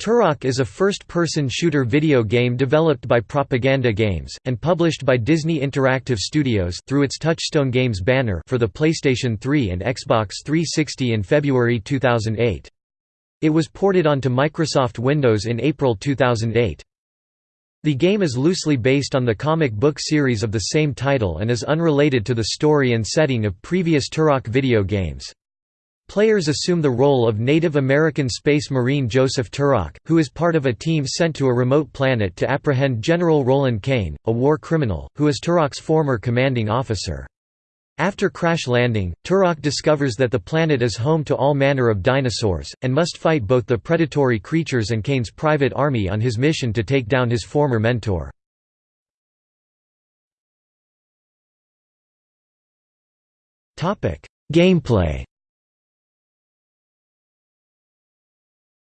Turok is a first-person shooter video game developed by Propaganda Games, and published by Disney Interactive Studios through its Touchstone Games banner for the PlayStation 3 and Xbox 360 in February 2008. It was ported onto Microsoft Windows in April 2008. The game is loosely based on the comic book series of the same title and is unrelated to the story and setting of previous Turok video games. Players assume the role of Native American Space Marine Joseph Turok, who is part of a team sent to a remote planet to apprehend General Roland Kane, a war criminal, who is Turok's former commanding officer. After crash landing, Turok discovers that the planet is home to all manner of dinosaurs, and must fight both the predatory creatures and Kane's private army on his mission to take down his former mentor. Gameplay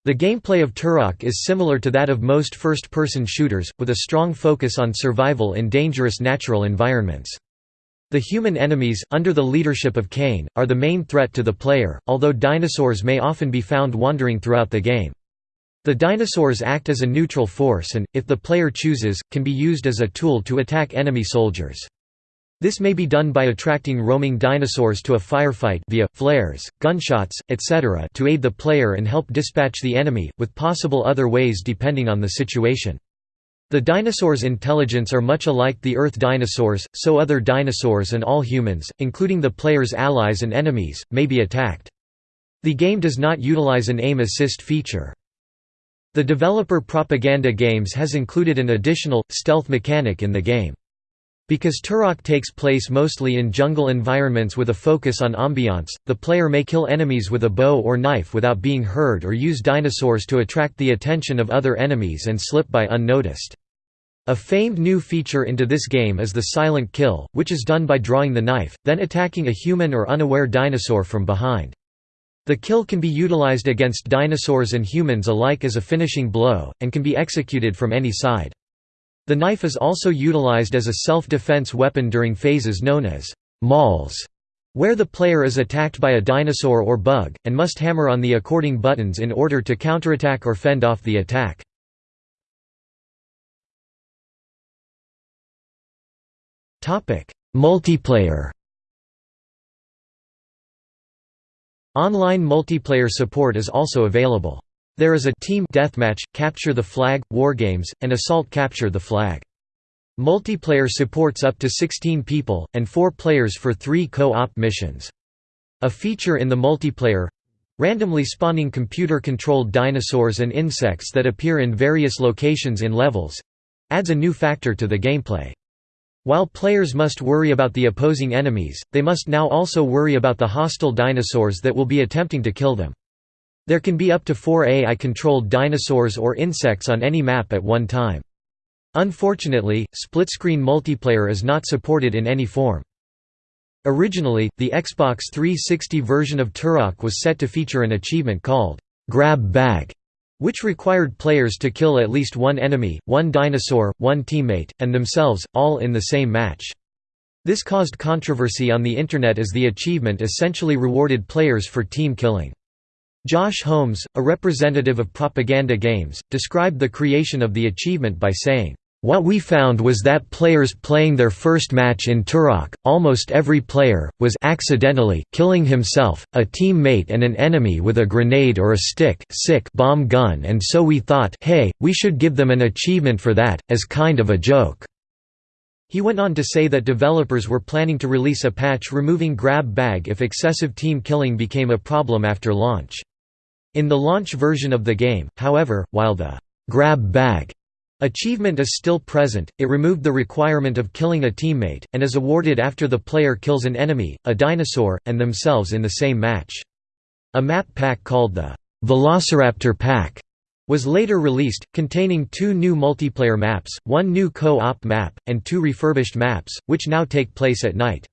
The gameplay of Turok is similar to that of most first-person shooters, with a strong focus on survival in dangerous natural environments. The human enemies, under the leadership of Kane, are the main threat to the player, although dinosaurs may often be found wandering throughout the game. The dinosaurs act as a neutral force and, if the player chooses, can be used as a tool to attack enemy soldiers. This may be done by attracting roaming dinosaurs to a firefight via, flares, gunshots, etc. to aid the player and help dispatch the enemy, with possible other ways depending on the situation. The dinosaurs' intelligence are much alike the Earth dinosaurs, so other dinosaurs and all humans, including the player's allies and enemies, may be attacked. The game does not utilize an aim assist feature. The developer Propaganda Games has included an additional, stealth mechanic in the game. Because Turok takes place mostly in jungle environments with a focus on ambiance, the player may kill enemies with a bow or knife without being heard or use dinosaurs to attract the attention of other enemies and slip by unnoticed. A famed new feature into this game is the silent kill, which is done by drawing the knife, then attacking a human or unaware dinosaur from behind. The kill can be utilized against dinosaurs and humans alike as a finishing blow, and can be executed from any side. The knife is also utilized as a self-defense weapon during phases known as mauls, where the player is attacked by a dinosaur or bug, and must hammer on the according buttons in order to counterattack or fend off the attack. Multiplayer Online multiplayer support is also available. There is a team deathmatch, capture the flag, wargames, and assault capture the flag. Multiplayer supports up to 16 people, and 4 players for 3 co-op missions. A feature in the multiplayer randomly spawning computer-controlled dinosaurs and insects that appear in various locations in levels adds a new factor to the gameplay. While players must worry about the opposing enemies, they must now also worry about the hostile dinosaurs that will be attempting to kill them. There can be up to four AI-controlled dinosaurs or insects on any map at one time. Unfortunately, split-screen multiplayer is not supported in any form. Originally, the Xbox 360 version of Turok was set to feature an achievement called Grab Bag, which required players to kill at least one enemy, one dinosaur, one teammate, and themselves, all in the same match. This caused controversy on the Internet as the achievement essentially rewarded players for team killing. Josh Holmes, a representative of Propaganda Games, described the creation of the achievement by saying, what we found was that players playing their first match in Turok, almost every player, was accidentally killing himself, a teammate and an enemy with a grenade or a stick sick bomb gun and so we thought hey, we should give them an achievement for that, as kind of a joke. He went on to say that developers were planning to release a patch removing grab bag if excessive team killing became a problem after launch. In the launch version of the game, however, while the grab bag achievement is still present, it removed the requirement of killing a teammate, and is awarded after the player kills an enemy, a dinosaur, and themselves in the same match. A map pack called the Velociraptor Pack was later released, containing two new multiplayer maps, one new co-op map, and two refurbished maps, which now take place at night.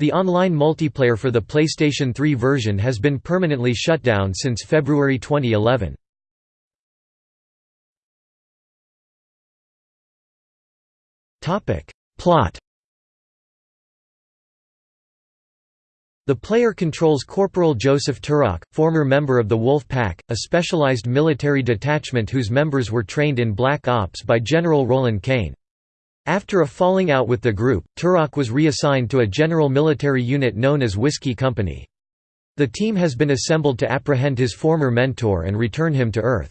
The online multiplayer for the PlayStation 3 version has been permanently shut down since February 2011. Plot The player controls Corporal Joseph Turok, former member of the Wolf Pack, a specialized military detachment whose members were trained in Black Ops by General Roland Kane. After a falling out with the group, Turok was reassigned to a general military unit known as Whiskey Company. The team has been assembled to apprehend his former mentor and return him to Earth.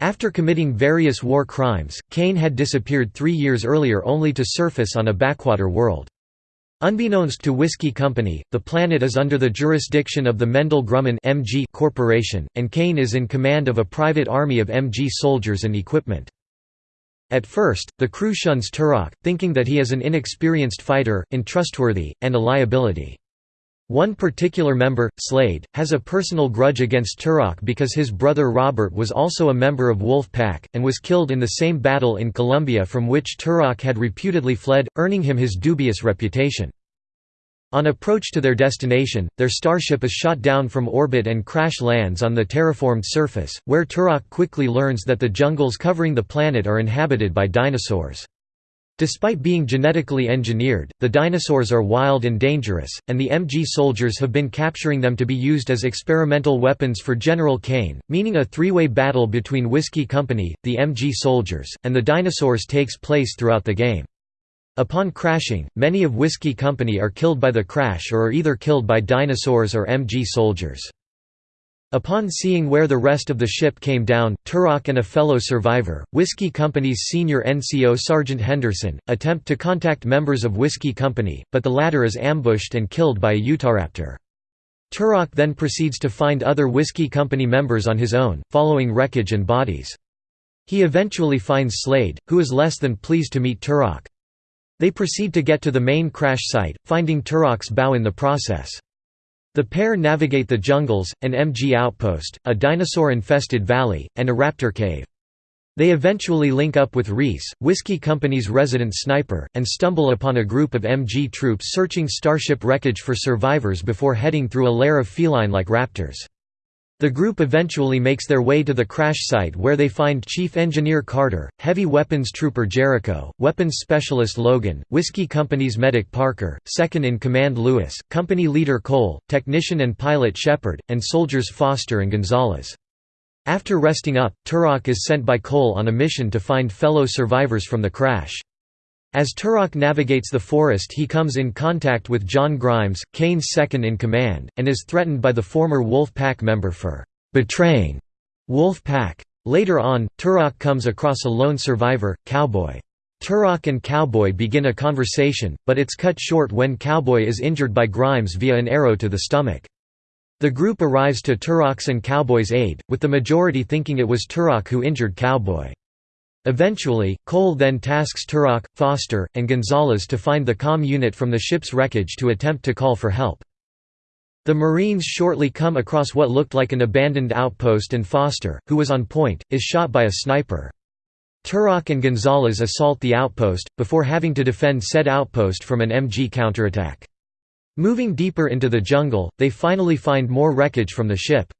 After committing various war crimes, Kane had disappeared three years earlier only to surface on a backwater world. Unbeknownst to Whiskey Company, the planet is under the jurisdiction of the Mendel Grumman MG Corporation, and Kane is in command of a private army of MG soldiers and equipment. At first, the crew shuns Turok, thinking that he is an inexperienced fighter, untrustworthy, and a liability. One particular member, Slade, has a personal grudge against Turok because his brother Robert was also a member of Wolf Pack, and was killed in the same battle in Colombia from which Turok had reputedly fled, earning him his dubious reputation. On approach to their destination, their starship is shot down from orbit and crash lands on the terraformed surface, where Turok quickly learns that the jungles covering the planet are inhabited by dinosaurs. Despite being genetically engineered, the dinosaurs are wild and dangerous, and the MG soldiers have been capturing them to be used as experimental weapons for General Kane, meaning a three-way battle between Whiskey Company, the MG soldiers, and the dinosaurs takes place throughout the game. Upon crashing, many of Whiskey Company are killed by the crash or are either killed by dinosaurs or MG soldiers. Upon seeing where the rest of the ship came down, Turok and a fellow survivor, Whiskey Company's senior NCO Sergeant Henderson, attempt to contact members of Whiskey Company, but the latter is ambushed and killed by a Utahraptor. Turok then proceeds to find other Whiskey Company members on his own, following wreckage and bodies. He eventually finds Slade, who is less than pleased to meet Turok. They proceed to get to the main crash site, finding Turok's bow in the process. The pair navigate the jungles, an MG outpost, a dinosaur-infested valley, and a raptor cave. They eventually link up with Reese, Whiskey Company's resident sniper, and stumble upon a group of MG troops searching starship wreckage for survivors before heading through a lair of feline-like raptors. The group eventually makes their way to the crash site where they find Chief Engineer Carter, Heavy Weapons Trooper Jericho, Weapons Specialist Logan, Whiskey Company's Medic Parker, Second-in-Command Lewis, Company Leader Cole, Technician and Pilot Shepard, and Soldiers Foster and Gonzalez. After resting up, Turok is sent by Cole on a mission to find fellow survivors from the crash. As Turok navigates the forest he comes in contact with John Grimes, Kane's second-in-command, and is threatened by the former Wolf Pack member for «betraying» Wolf Pack. Later on, Turok comes across a lone survivor, Cowboy. Turok and Cowboy begin a conversation, but it's cut short when Cowboy is injured by Grimes via an arrow to the stomach. The group arrives to Turok's and Cowboy's aid, with the majority thinking it was Turok who injured Cowboy. Eventually, Cole then tasks Turok, Foster, and Gonzalez to find the COM unit from the ship's wreckage to attempt to call for help. The Marines shortly come across what looked like an abandoned outpost and Foster, who was on point, is shot by a sniper. Turok and Gonzalez assault the outpost, before having to defend said outpost from an MG counterattack. Moving deeper into the jungle, they finally find more wreckage from the ship.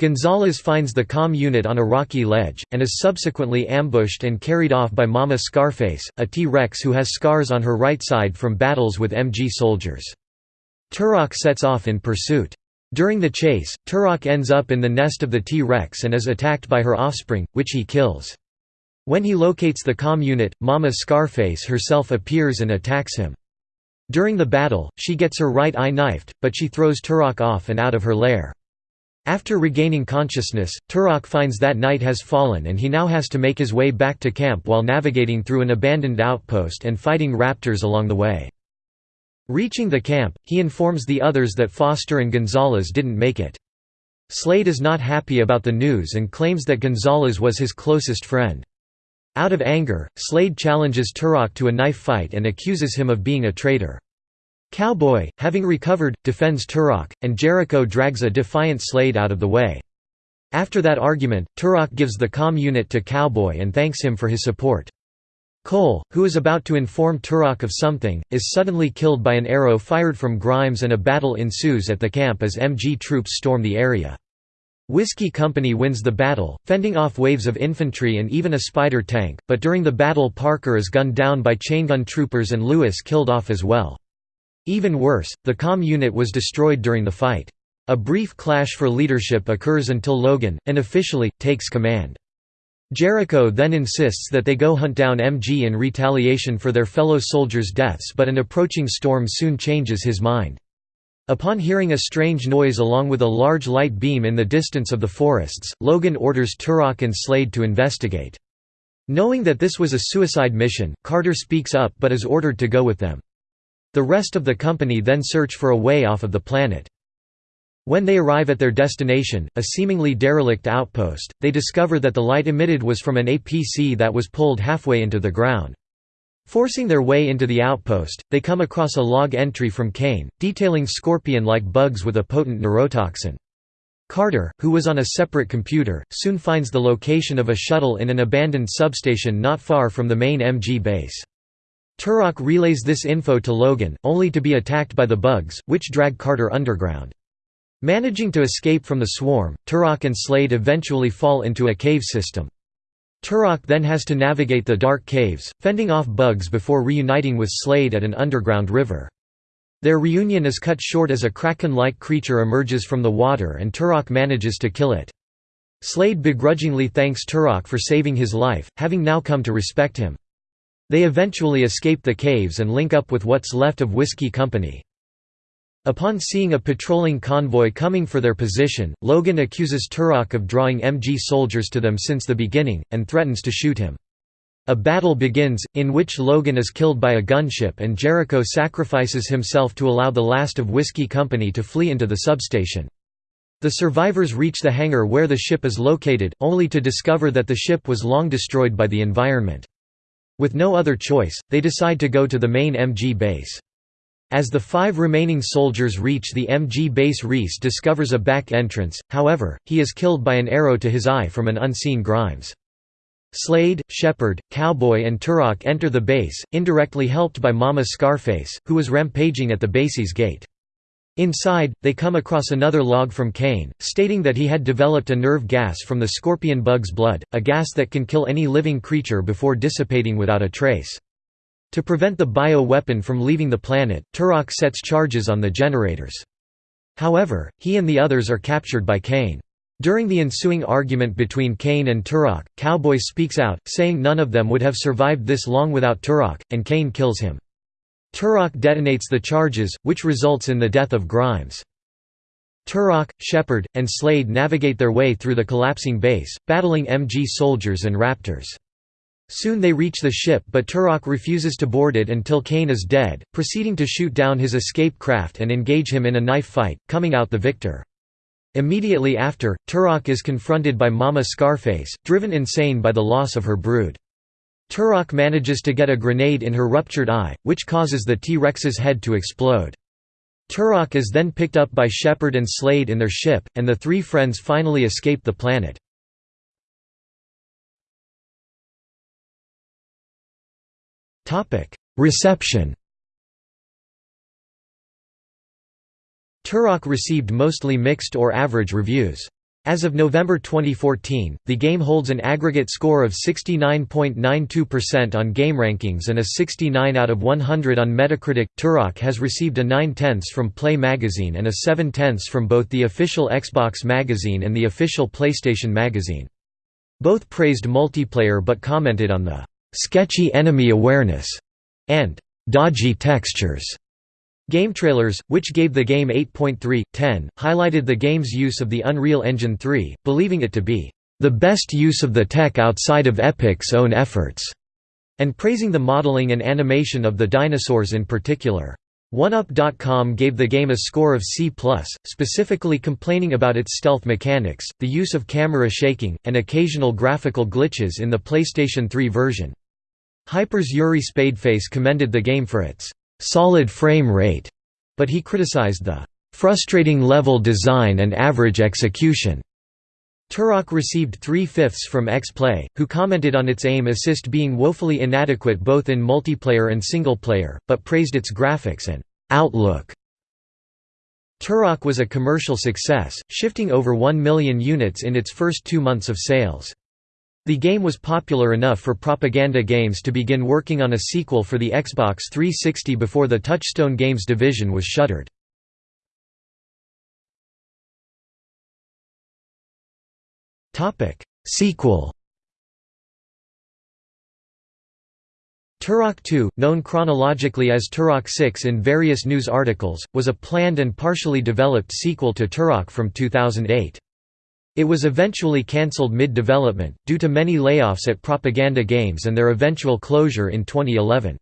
Gonzalez finds the COM unit on a rocky ledge, and is subsequently ambushed and carried off by Mama Scarface, a T-Rex who has scars on her right side from battles with MG soldiers. Turok sets off in pursuit. During the chase, Turok ends up in the nest of the T-Rex and is attacked by her offspring, which he kills. When he locates the COM unit, Mama Scarface herself appears and attacks him. During the battle, she gets her right eye knifed, but she throws Turok off and out of her lair. After regaining consciousness, Turok finds that night has fallen and he now has to make his way back to camp while navigating through an abandoned outpost and fighting raptors along the way. Reaching the camp, he informs the others that Foster and Gonzalez didn't make it. Slade is not happy about the news and claims that Gonzalez was his closest friend. Out of anger, Slade challenges Turok to a knife fight and accuses him of being a traitor. Cowboy, having recovered, defends Turok, and Jericho drags a defiant Slade out of the way. After that argument, Turok gives the COM unit to Cowboy and thanks him for his support. Cole, who is about to inform Turok of something, is suddenly killed by an arrow fired from Grimes and a battle ensues at the camp as MG troops storm the area. Whiskey Company wins the battle, fending off waves of infantry and even a spider tank, but during the battle Parker is gunned down by chaingun troopers and Lewis killed off as well. Even worse, the Com unit was destroyed during the fight. A brief clash for leadership occurs until Logan, unofficially, takes command. Jericho then insists that they go hunt down MG in retaliation for their fellow soldiers' deaths but an approaching storm soon changes his mind. Upon hearing a strange noise along with a large light beam in the distance of the forests, Logan orders Turok and Slade to investigate. Knowing that this was a suicide mission, Carter speaks up but is ordered to go with them. The rest of the company then search for a way off of the planet. When they arrive at their destination, a seemingly derelict outpost, they discover that the light emitted was from an APC that was pulled halfway into the ground. Forcing their way into the outpost, they come across a log entry from Kane, detailing scorpion-like bugs with a potent neurotoxin. Carter, who was on a separate computer, soon finds the location of a shuttle in an abandoned substation not far from the main MG base. Turok relays this info to Logan, only to be attacked by the bugs, which drag Carter underground. Managing to escape from the swarm, Turok and Slade eventually fall into a cave system. Turok then has to navigate the dark caves, fending off bugs before reuniting with Slade at an underground river. Their reunion is cut short as a kraken-like creature emerges from the water and Turok manages to kill it. Slade begrudgingly thanks Turok for saving his life, having now come to respect him. They eventually escape the caves and link up with what's left of Whiskey Company. Upon seeing a patrolling convoy coming for their position, Logan accuses Turok of drawing MG soldiers to them since the beginning, and threatens to shoot him. A battle begins, in which Logan is killed by a gunship and Jericho sacrifices himself to allow the last of Whiskey Company to flee into the substation. The survivors reach the hangar where the ship is located, only to discover that the ship was long destroyed by the environment. With no other choice, they decide to go to the main MG base. As the five remaining soldiers reach the MG base Reese discovers a back entrance, however, he is killed by an arrow to his eye from an unseen Grimes. Slade, Shepard, Cowboy and Turok enter the base, indirectly helped by Mama Scarface, who was rampaging at the base's gate. Inside, they come across another log from Kane, stating that he had developed a nerve gas from the scorpion bug's blood, a gas that can kill any living creature before dissipating without a trace. To prevent the bio-weapon from leaving the planet, Turok sets charges on the generators. However, he and the others are captured by Kane. During the ensuing argument between Kane and Turok, Cowboy speaks out, saying none of them would have survived this long without Turok, and Kane kills him. Turok detonates the charges, which results in the death of Grimes. Turok, Shepard, and Slade navigate their way through the collapsing base, battling MG soldiers and raptors. Soon they reach the ship but Turok refuses to board it until Kane is dead, proceeding to shoot down his escape craft and engage him in a knife fight, coming out the victor. Immediately after, Turok is confronted by Mama Scarface, driven insane by the loss of her brood. Turok manages to get a grenade in her ruptured eye, which causes the T-Rex's head to explode. Turok is then picked up by Shepard and Slade in their ship, and the three friends finally escape the planet. Reception Turok received mostly mixed or average reviews. As of November 2014, the game holds an aggregate score of 69.92% on GameRankings and a 69 out of 100 on Metacritic. Turok has received a 9 tenths from Play magazine and a 7 tenths from both the official Xbox magazine and the official PlayStation magazine. Both praised multiplayer but commented on the sketchy enemy awareness, and dodgy textures. GameTrailers, which gave the game 8.3/10, highlighted the game's use of the Unreal Engine 3, believing it to be the best use of the tech outside of Epic's own efforts, and praising the modeling and animation of the dinosaurs in particular. 1UP.com gave the game a score of C+, specifically complaining about its stealth mechanics, the use of camera shaking, and occasional graphical glitches in the PlayStation 3 version. Hyper's Yuri Spadeface commended the game for its «solid frame rate», but he criticized the «frustrating level design and average execution». Turok received three-fifths from X-Play, who commented on its aim assist being woefully inadequate both in multiplayer and single-player, but praised its graphics and «outlook». Turok was a commercial success, shifting over 1 million units in its first two months of sales. The game was popular enough for Propaganda Games to begin working on a sequel for the Xbox 360 before the Touchstone Games division was shuttered. Sequel Turok 2, known chronologically as Turok 6 in various news articles, was a planned and partially developed sequel to Turok from 2008. It was eventually cancelled mid-development, due to many layoffs at Propaganda Games and their eventual closure in 2011.